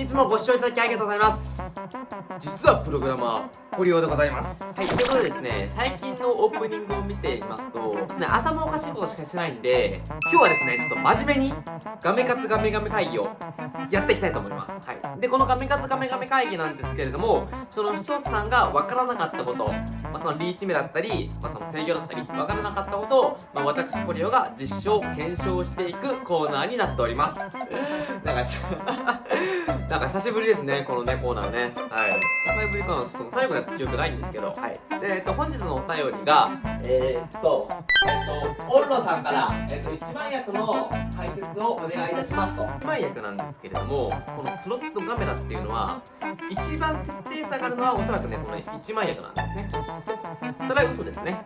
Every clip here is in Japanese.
いつもご視聴いただきありがとうございます。実はプログラマー堀尾でございます。はい。ということでですね最近のオープニングを見ていますとね頭おかしいことしかしてないんで今日はですねちょっと真面目にガメカツガメガメ会議をやっていきたいと思います。はい。でこのガメカツガメガメ会議なんですけれどもその視聴者さんがわからなかったこと、まあ、そのリーチ目だったり、まあ、その制御だったりわからなかったことを、まあ、私堀尾が実証検証していくコーナーになっております。なんか なんか久しぶりですね、このね、コーナーね。はい。久しぶりかな、ちょっと最後やった記憶ないんですけど。はい。で、えっと、本日のお便りが、えー、っと、えっと、オルロさんから、えっと、一番役の解説をお願いいたしますと。一番役なんですけれども、このスロットガメラっていうのは、一番設定下がるのはおそらくね、この一番役なんですね。それは嘘ですね。はい。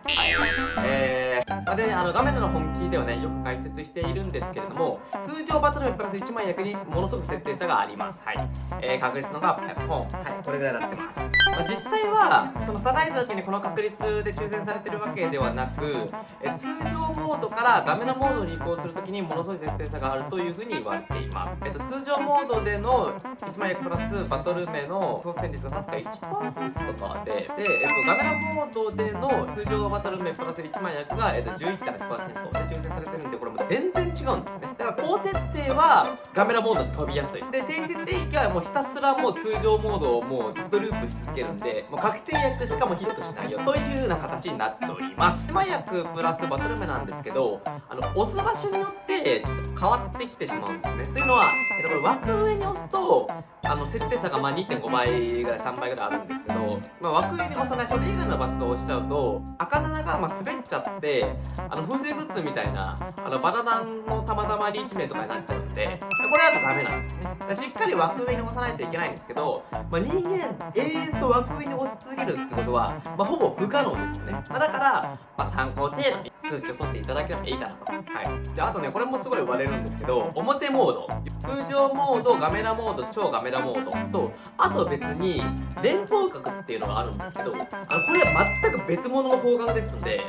えー、まあ、で、あの、画面の本気ではね、よく解説しているんですけれども、通常バトルメプラス1万役にものすごく設定差があります。はい。はい、えー、確率のがポン、はい、これぐらいになってます。まあ、実際は、そのサライズだけにこの確率で抽選されてるわけではなく、え通常モードから画面のモードに移行するときにものすごい設定差があるというふうに言われています。えっと、通常モードでの1万役プラスバトル名の当選率が確か1%とかで、で、えっと、画面のモードでの通常バトル名プラス1万役が、えっと、11から1%で抽選されてるんで、これも全然違うんですね。だから高設定は画面のモードに飛びやすい。で、低設定域はもうひたすらもう通常モードをもうずっとループし続けるんでもう確定役しかもヒットしないよという風な形になっております。狭役プラスバトル目なんですけどあの押す場所によってちょっと変わってきてしまうんですね。というのは、えっと、これ枠上に押すとあの設定差がま2.5倍ぐらい3倍ぐらいあるんですけど、まあ、枠上に押さないそれ以外の場所と押しちゃうと赤7がま滑っちゃってあの風船グッズみたいなあのバナナのたまたまリーチ名とかになっちゃうんでこれだとダメなんですね。しっかり枠上に押さないといけないんですけど、まあ、人間永遠と枠上に押し続けるってことは、まあ、ほぼ不可能ですよね、まあ、だから、ま参考程度に数値を取っていただければいいかなと。はい。であとねこれもすごい言われるんですけど表モード。通常モードガメラモード超ガメラモード。とあと別に連邦角っていうのがあるんですけどあのこれは全く別物の方角ですんで、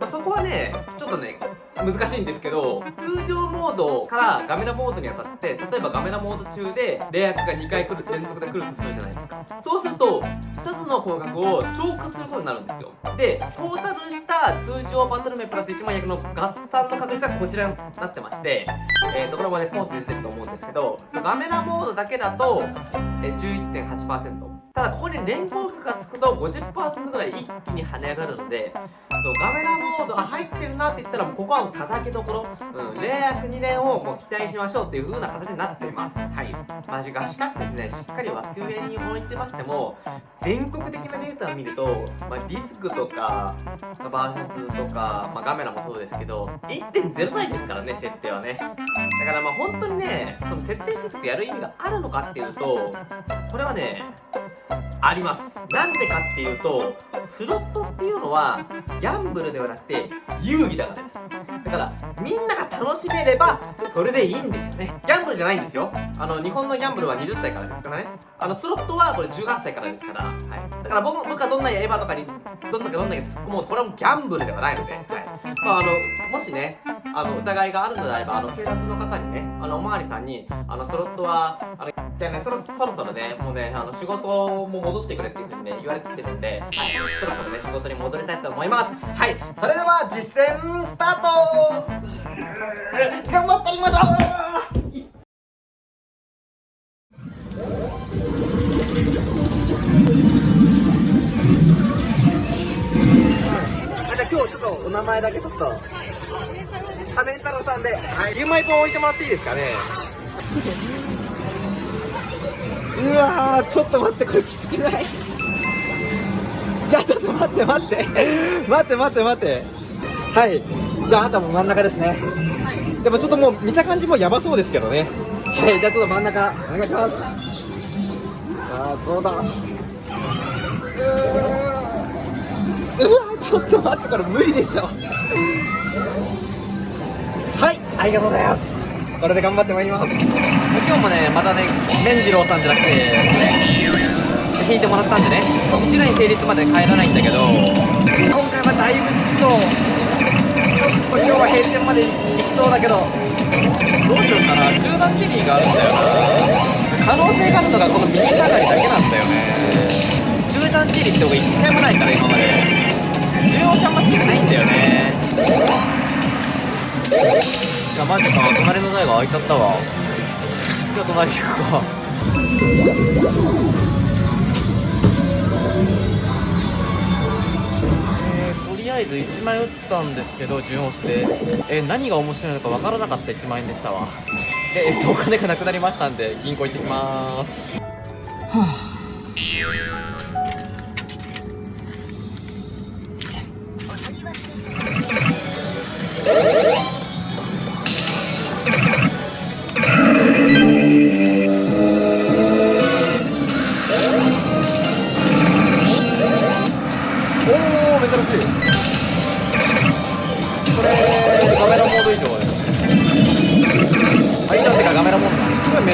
まあ、そこはねちょっとね難しいんですけど通常モードからガメラモードに当たって例えばガメラモード中でレア役が2回来る連続で来るとするじゃないですか。そうすると2つの広角を超過することになるんですよ。でトータルした通常バトル名プラス1万役の合算の確率はこちらになってましてえーとこれもねポンって出てると思うんですけどガメラモードだけだと、えー、11.8%ただここに連合区がつくと50%ぐらい一気に跳ね上がるのでそうガメラモードが入ってるなって言ったらもうここはもう叩きどころ、うん、レア2連をもう期待しましょうっていう風な形になっています。はい。まあ、しかしですねしっかり枠上に置いてましても全国的なデータを見ると、まあ、ディスクとか、まあ、バーシャスとか、まあ、ガメラもそうですけど1.0ないですからね設定はね。だからまあ本当にねその設定システムやる意味があるのかっていうとこれはねあります。なんでかっていうとスロットっていうのはギャンブルではなくて遊戯だから。ですだからみんなが楽しめればそれでいいんですよね。ギャンブルじゃないんですよ。あの日本のギャンブルは20歳からですからね。あのスロットはこれ18歳からですから、はい、だから僕僕はどんなエヴァとかにどんだけどんだけ突っ込もうこれはもうギャンブルではないので、はい。まあ、あのもしねあの疑いがあるのであればあの警察の方にねあのおまわりさんにあのスロットはあのじゃあねそろそろそろねもうねあの仕事も戻ってくれっていうふうにね言われてきてるんで、はい、そろそろね仕事に戻りたいと思います。はいそれでは実践スタート。頑張っていきましょう。今日ちょっとお名前だけちょっと。あ、メンタロさんで、はい、ゆうまい。ぽん置いてもらっていいですかねうわー、ちょっと待って、これきつくない？じゃあちょっと待って待って。待って待って待って。はい。じゃああとも真ん中ですね。でもちょっともう見た感じもやばそうですけどね。はい。じゃあちょっと真ん中、お願いします。さあ、どうだ？うわちょっと待って、これ無理でしょ。はい。ありがとうございます。これで頑張ってまいります。今日もね、またね、麺次郎さんじゃなくて、引いてもらったんでね。1ライン成立まで帰らないんだけど今回はだいぶきつそう。ちょっと今日は閉店まで行きそうだけどどうしようかな。中段ケリーがあるんだよな。可能性があるのがこの右下がりだけなんだよね。中段地理って僕一回もないから今まで。重要者あんま好きじゃないんだよね。いやマジか。隣の台が開いちゃったわ。じゃあ隣行くかあえず1枚打ったんですけど順押しで、え何が面白いのか分からなかった1万円でしたわ。で、えっと、お金がなくなりましたんで銀行行ってきます。はあ。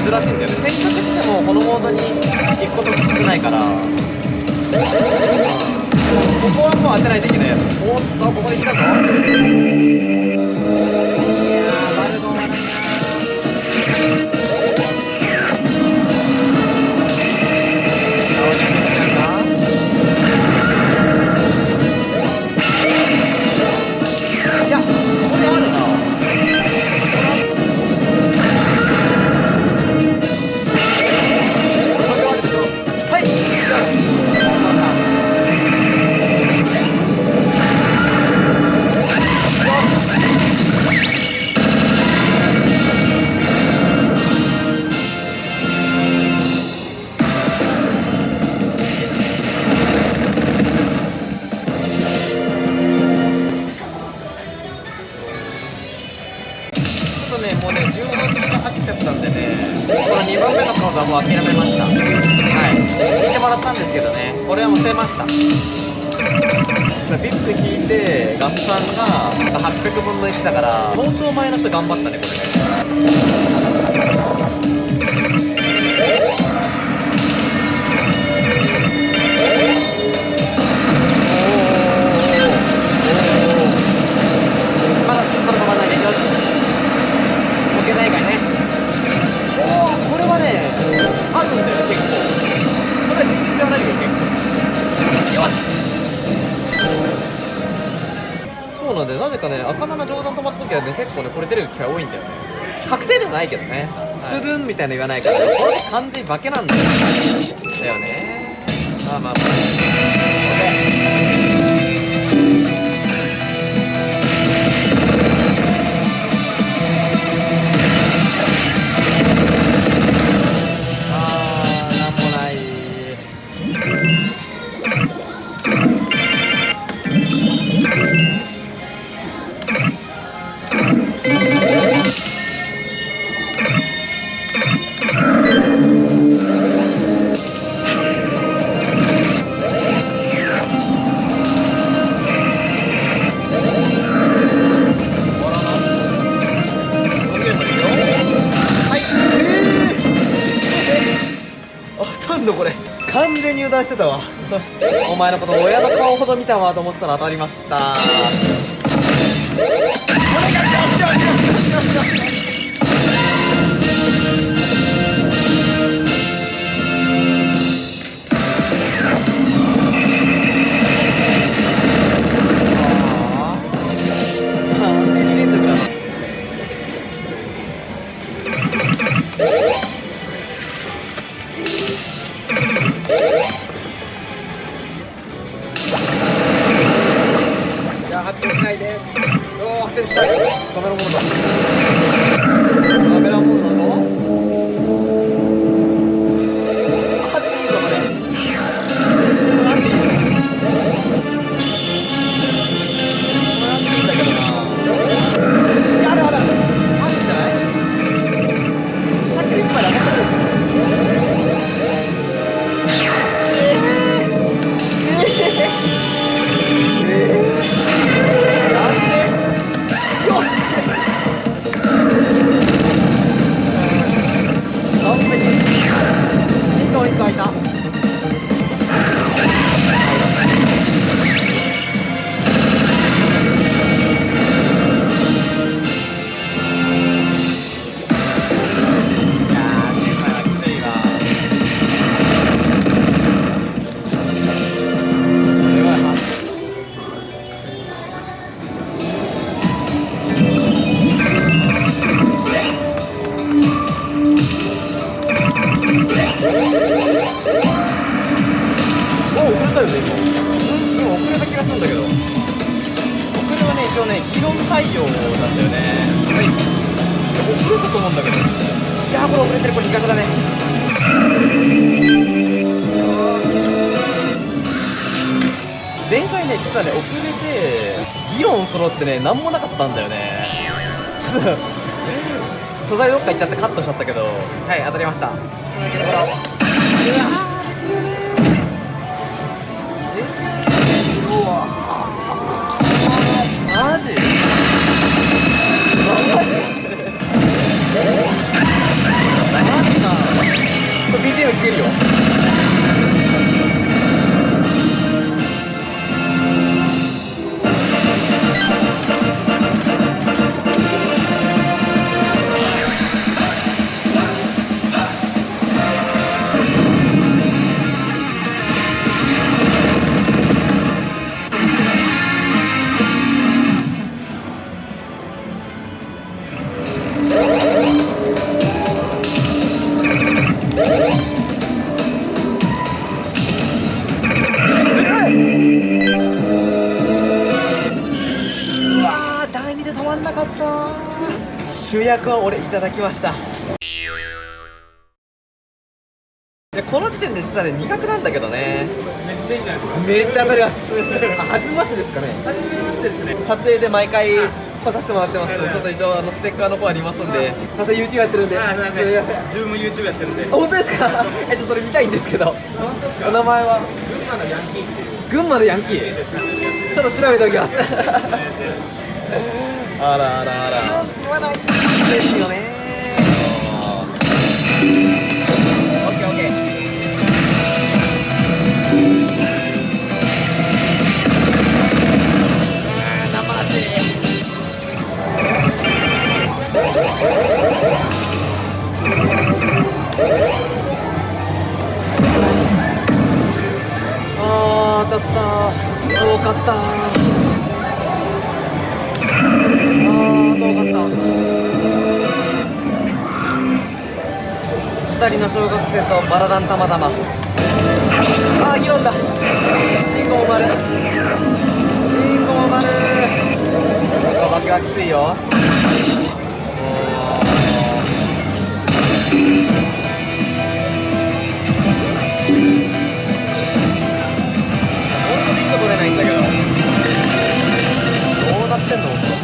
珍しいんだよね。選択してもこのモードに行くことが少ないから。ここはもう当てないといけないやつ。おっとここで来たぞ。確定でもないけどね。ドゥドゥンみたいなの言わないから。これ完全に化けなんだよ。だよね。まあまあまあたわ。お前のこと親の顔ほど見たわと思ってたら当たりました。お願いよしよ対応なんだよね。はい。遅れたと思うんだけど。いやーこれ遅れてるこれ比較だね。前回ね実はね遅れて議論揃ってね何もなかったんだよね。ちょっと 素材どっか行っちゃってカットしちゃったけど。はい当たりました。うわー。マジ？こ役は俺いただきました。でこの時点で実はね2角なんだけどね。めっちゃいいんじゃないですか。めっちゃ当たります。あ初めましてですかね。初めましてですね。撮影で毎回来させてもらってます。ちょっと一応あのステッカーの方ありますんで。撮影 YouTube やってるんで。自分も YouTube やってるんで。あ本当ですか？えっとそれ見たいんですけど。お名前は？群馬のヤンキーっていう。群馬のヤンキー。ちょっと調べておきますあらあらあら言わないですよねあー生足あ当たった。遠かった。2人の小学生とバラダンたまたま。ああ議論だ。リンゴ丸リンゴ丸お化はきついよ。ほんとリンゴ取れないんだけど。どうなってんの？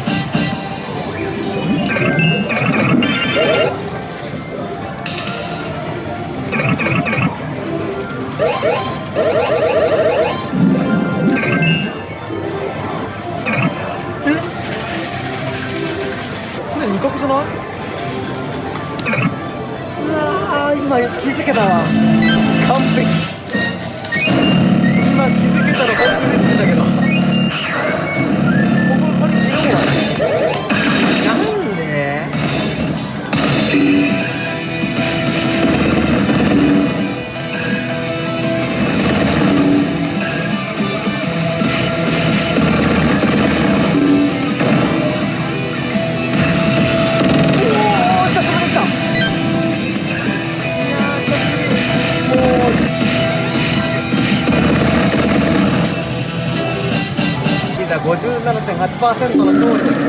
8%の勝利の時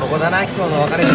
ここだな今日の別れ道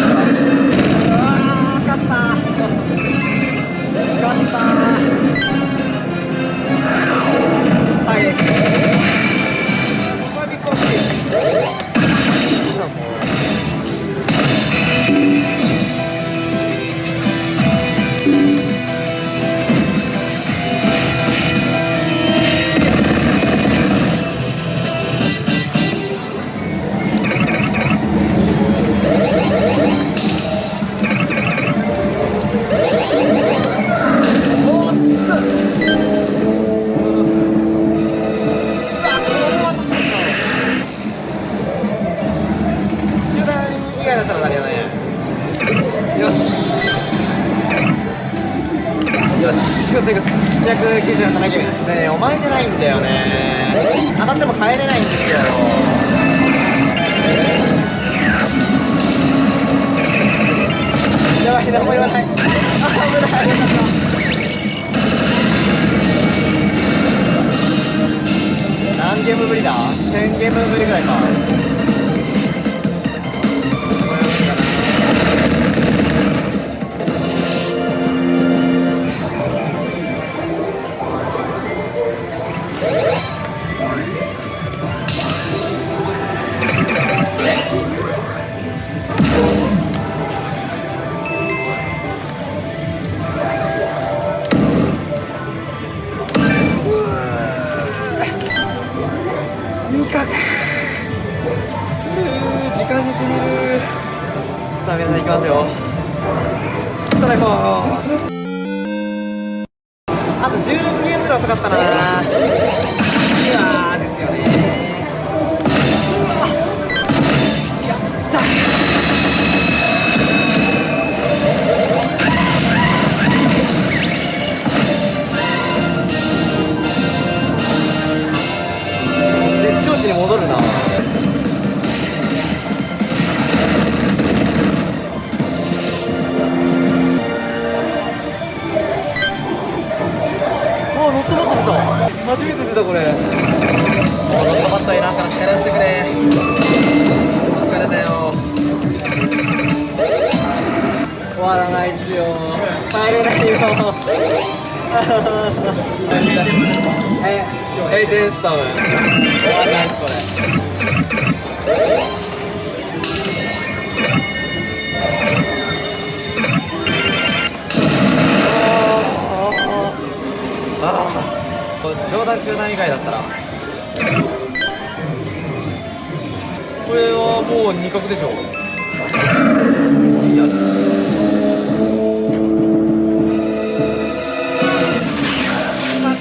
ぶりだ。1000ゲームぶりぐらいか。あと16ゲームぐらい遅かったな。初めて出たこれ。もうノットバットいらんから力してくれ疲れたよ。終わらないっすよ。帰れないよ。え 閉店スタム終わらないっすこれ。ああ冗談中談以外だったら。これはもう二角でしょよし。決まった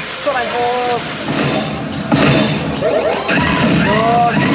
ストライクよー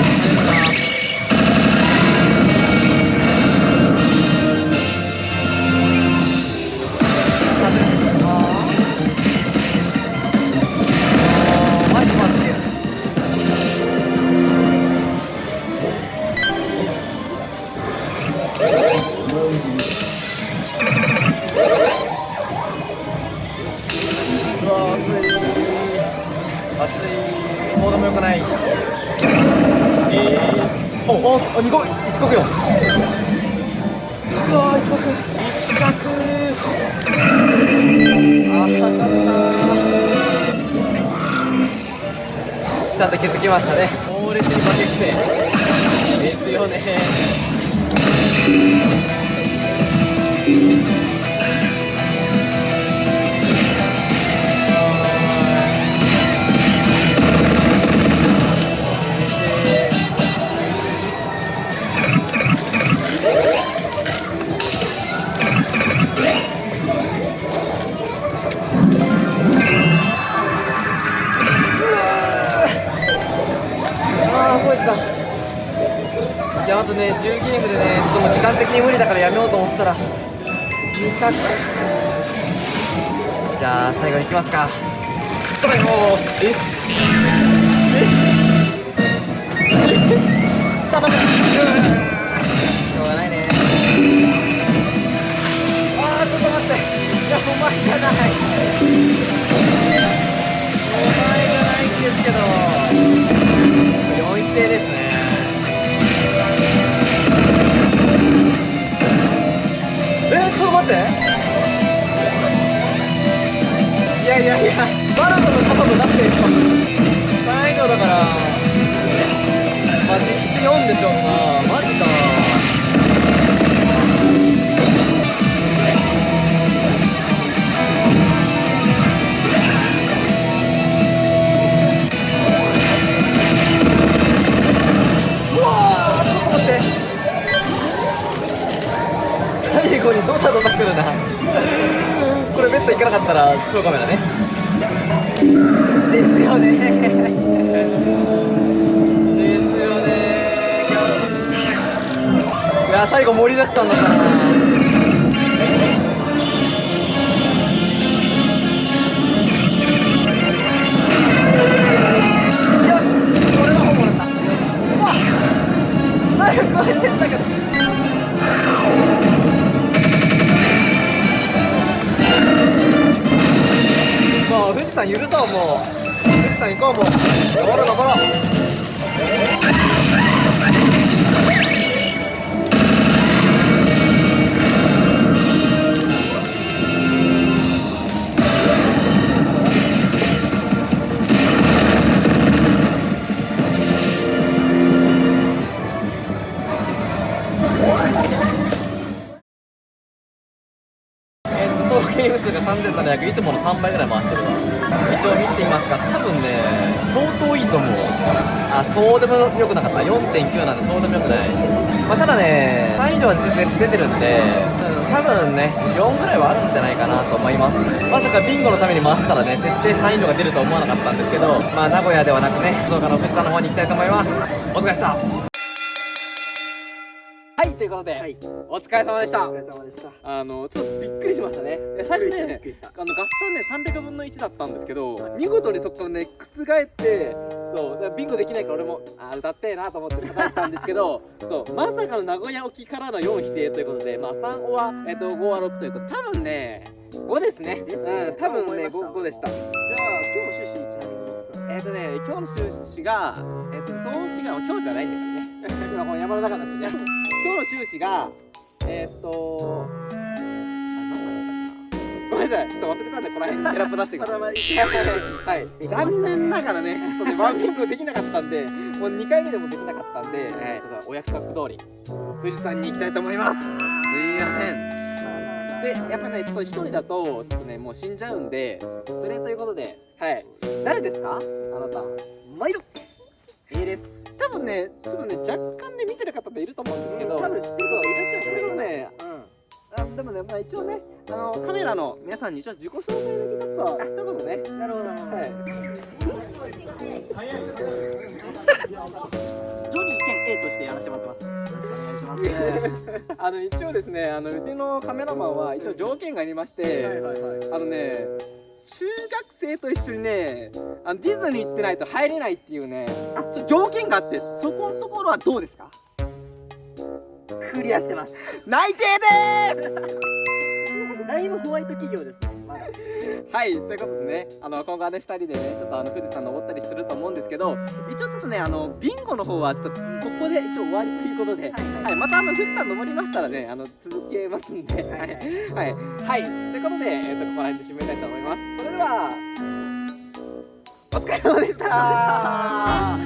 最後にドタドタくるなこれベッド行かなかったら超カメラねですよねですよねいや最後盛りだくさんだったなよしこれは本物だったよしうわっ早く入ってったけどもう富士山許そうもう。富士山行こうもう。登ろう登ろう。で多分ね4ぐらいはあるんじゃないかなと思います。まさかビンゴのために回したらね設定3以上が出ると思わなかったんですけどまあ名古屋ではなくね福岡の富士山の方に行きたいと思います。お疲れ様でした。はいということで、お疲れ様でした。お疲れ様でした。あのちょっとびっくりしましたね。最初ね。あのガスタンね300分の1だったんですけど見事にそこからね覆ってそうビンゴできないから俺もあー歌ってえなと思って叩いたんですけど そうまさかの名古屋沖からの4否定ということでまあ3オは、えっと5は6ということで多分ね5ですね。うん多分ねそう 5, 思いました。5でした。じゃあ今日の趣旨にちなみに。えっ、とね今日の収支がえっ、と投資が今日じゃないんだけどね。今この山の中だしね今日の収支がえっ、とあ何だったかなごめんなさいちょっと忘れたんでこの辺にテラップ出してください はい、残念ながらね、ちょっとね、ワンピングできなかったんで、もう2回目でもできなかったんで、はい、ちょっとお約束通り、富士山に行きたいと思います。すいません。で、やっぱね、ちょっと一人だと、ちょっとね、もう死んじゃうんで、失礼ということで、はい。誰ですか？あなた。毎度いいです。多分ね、ちょっとね、若干ね、見てる方っていると思うんですけど、多分知ってる人がいらっしゃるそれとね、あでもね、まあ一応ね、あの、カメラの皆さんに一応自己紹介だけちょっと、あ一言ね、うん。なるほどなるほど。はい。ジョニー兼 A としてやらせてもらってます。よろしくお願いします。あの一応ですね、あのうちのカメラマンは一応条件がありまして、はいはいはい。あのね、中学生と一緒にね、あのディズニー行ってないと入れないっていうね、あちょ条件があって、そこのところはどうですか？クリアしてます。内定で だいぶホワイト企業です。はい、ということでね、あの今後はね二人でね、ちょっとあの富士山登ったりすると思うんですけど、一応ちょっとね、あのビンゴの方はちょっとここで一応終わりということで。はい、またあの富士山登りましたらね、あの続けますんで、はい、はい、はい、ということで、えっ、とここら辺で締めたいと思います。は、お疲れ様でした。